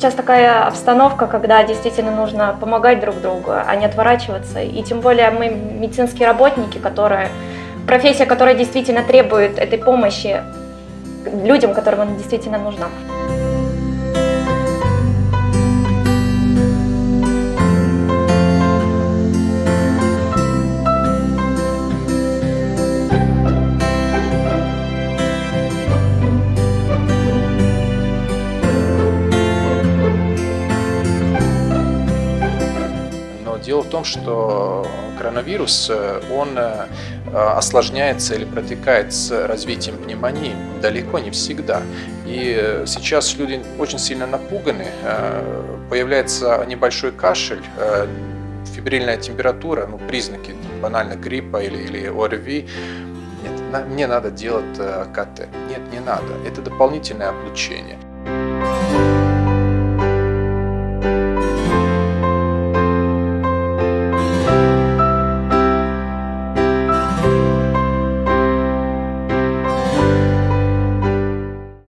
сейчас такая обстановка, когда действительно нужно помогать друг другу, а не отворачиваться. И тем более мы медицинские работники, которые профессия, которая действительно требует этой помощи людям, которым она действительно нужна. Дело в том, что коронавирус, э, он э, осложняется или протекает с развитием пневмонии далеко не всегда. И э, сейчас люди очень сильно напуганы, появляется небольшой кашель, фибрильная температура, ну, признаки банально гриппа или, или ОРВИ, нет, мне надо делать КТ. Нет, не надо. Это дополнительное облучение.